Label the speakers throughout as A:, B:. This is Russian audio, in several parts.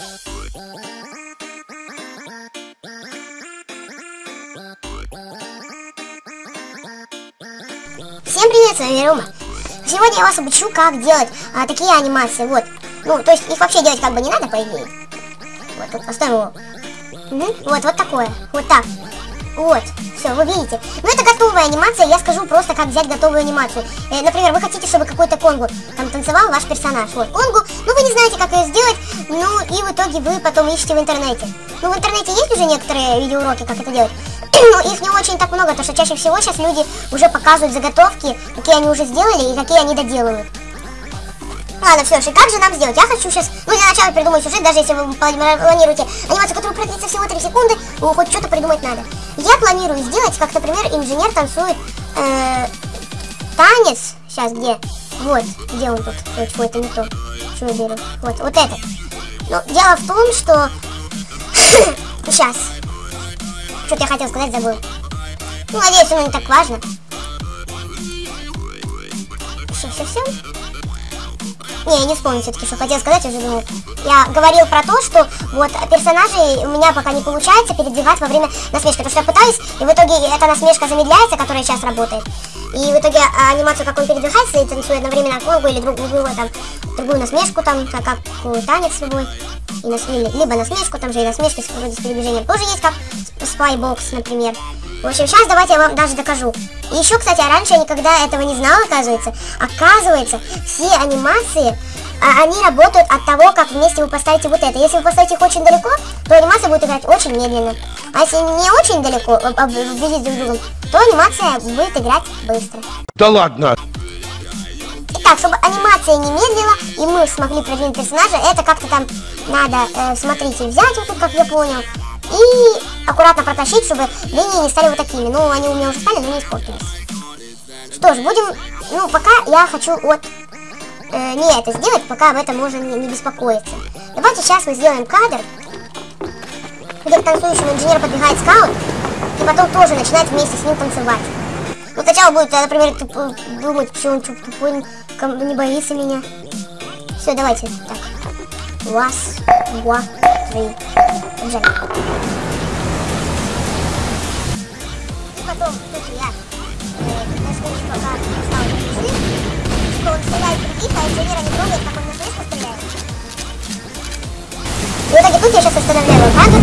A: Всем привет, с вами Рома. Сегодня я вас обучу, как делать а, такие анимации. Вот. Ну, то есть их вообще делать как бы не надо, по идее. Вот, вот поставим его. Угу. Вот, вот такое. Вот так. Вот. Все, вы видите. Ну, это готовая анимация. Я скажу просто, как взять готовую анимацию. Э, например, вы хотите, чтобы какой-то конгу там танцевал ваш персонаж. Вот, конгу. Ну, вы не знаете, как ее сделать. Ну, и в итоге вы потом ищете в интернете. Ну, в интернете есть уже некоторые видеоуроки, как это делать. Но их не очень так много, потому что чаще всего сейчас люди уже показывают заготовки, какие они уже сделали и какие они доделывают. Ладно, все, и как же нам сделать? Я хочу сейчас, ну, для начала придумать сюжет, даже если вы планируете анимацию, которая продлится всего 3 секунды, ну, хоть что-то придумать надо. Я планирую сделать, как, например, инженер танцует э, танец. Сейчас, где? Вот, где он тут? Фу, это не то. Что я беру? Вот, вот это. Но дело в том, что... Сейчас. Что-то я хотел сказать, забыл. Ну, надеюсь, оно не так важно. Все, все, все. Не, я не вспомню все-таки, что хотел сказать, уже думал. Я говорил про то, что вот персонажей у меня пока не получается передвигать во время насмешки. Потому что я пытаюсь, и в итоге эта насмешка замедляется, которая сейчас работает. И в итоге а, анимацию, как он передвигается и танцует одновременно конгу или друг, другую, там, другую насмешку, там, как, как танец любой. И нас, либо насмешку, там же и насмешки вроде с передвижением тоже есть, как Spybox, например. В общем, сейчас давайте я вам даже докажу. И еще, кстати, раньше я никогда этого не знала, оказывается. Оказывается, все анимации, а, они работают от того, как вместе вы поставите вот это. Если вы поставите их очень далеко, то анимация будет играть очень медленно. А если не очень далеко, вблизи друг другом, то анимация будет играть быстро.
B: Да ладно!
A: Итак, чтобы анимация не медлила, и мы смогли продвинуть персонажа, это как-то там надо, э, смотрите, взять вот тут, как я понял, и аккуратно протащить, чтобы линии не стали вот такими. Ну, они у меня уже стали, но не испортились. Что ж, будем... Ну, пока я хочу вот э, не это сделать, пока об этом можно не, не беспокоиться. Давайте сейчас мы сделаем кадр, где к танцующему инженеру подбегает скаут, и потом тоже начинает вместе с ним танцевать. Ну, сначала будет, например, тупо, думать, что он тупой, не боится меня. Все, давайте. Так. Раз, два, три. Побежали. И потом, тут я э, на пока стал пришли, что он стреляет других, а инженера не на. И в итоге тут я сейчас останавливаю кадр.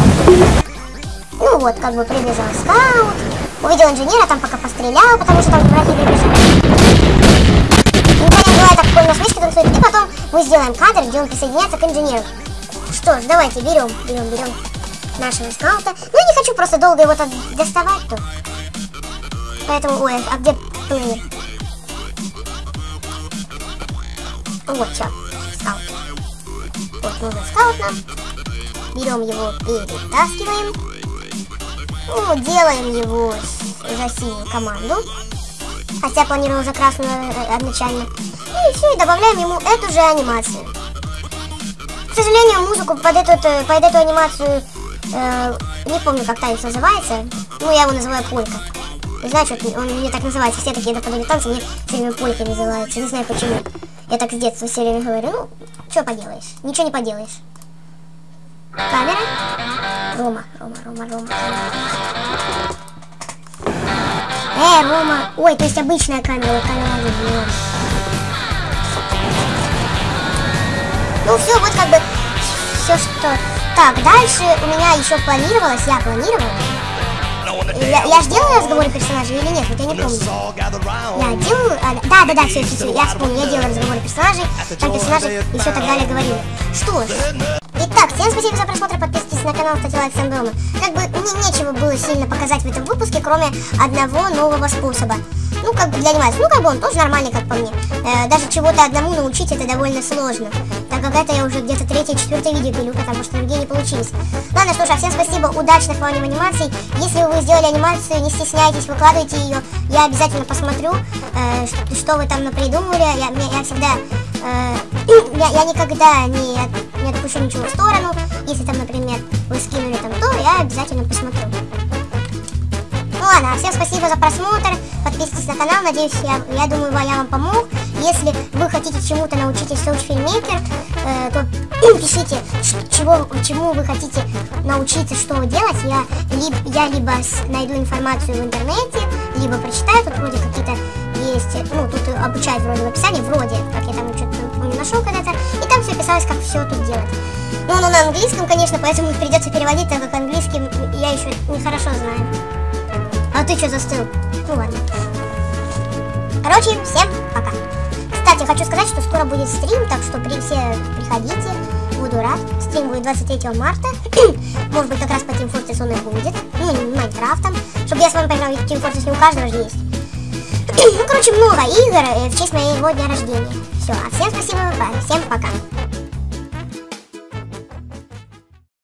A: Ну вот, как бы прибежал скаут. Увидел инженера, там пока пострелял, потому что там враги прибежали. Инженер так такой насмешки танцует. И потом мы сделаем кадр, где он присоединяется к инженеру. Что ж, давайте берем, берем, берем нашего скаута. Ну, не хочу просто долго его так доставать тут. Поэтому, ой, а где плеер? Вот, все, скаут. Вот, нужен скаут нам. Берем его, перетаскиваем. Ну, делаем его за синюю команду. Хотя планировал уже красную э, изначально. И все, и добавляем ему эту же анимацию. К сожалению, музыку под эту, э, под эту анимацию, э, не помню, как танец называется. Ну, я его называю полька. Не знаю, что он мне так называется. Все такие наподобие танцы мне все время полькой называются. Не знаю почему. Я так с детства все время говорю. Ну, что поделаешь? Ничего не поделаешь. Камера. Рома, Рома, Рома, Рома. Э, Рома. Ой, то есть обычная камера, камера видео. Ну все, вот как бы все, что... Так, дальше у меня еще планировалось, я планировала. Я, я же делала разговоры персонажей или нет? Вот я не помню. Я делаю... А, да, да, да, все, все, все, я вспомнил. Я делала разговоры персонажей, там персонажи и все так далее говорили. Что ж. Итак, всем спасибо за просмотр, подписывайтесь на канал, ставьте лайк, всем дома. Как бы мне нечего было сильно показать в этом выпуске, кроме одного нового способа. Ну, как бы для анимации. Ну, как бы он тоже нормальный, как по мне. Э, даже чего-то одному научить это довольно сложно. Это я уже где-то третье, четвертое видео пилю, потому что другие не получились. Ладно, ж, а всем спасибо, удачных вам анимаций. Если вы сделали анимацию, не стесняйтесь, выкладывайте ее. Я обязательно посмотрю, э, что, что вы там напридумывали. Я, я, я всегда... Э, я, я никогда не, не отпущу ничего в сторону. Если там, например, вы скинули там то, я обязательно посмотрю. Ну ладно, всем спасибо за просмотр, подписывайтесь на канал, надеюсь, я, я думаю, я вам помог. Если вы хотите чему-то научитесь в Film Maker, э, то пишите, чего, чему вы хотите научиться, что делать. Я, либо, я либо найду информацию в интернете, либо прочитаю. Тут вроде какие-то есть, ну, тут обучают вроде в описании, вроде, как я там что-то не нашел когда-то. И там все писалось, как все тут делать. Ну, оно на английском, конечно, поэтому придется переводить, так как английский я еще не хорошо знаю. А ты что застыл? Ну ладно. Короче, всем пока. Хочу сказать, что скоро будет стрим, так что при, все приходите, буду рад. Стрим будет 23 марта. Может быть, как раз по Team Fortress он и будет. Ну, не Майнкрафтом. Чтобы я с вами поиграл, ведь Team Fortress не у каждого же есть. ну, короче, много игр э, в честь моего дня рождения. Все, а всем спасибо, всем пока.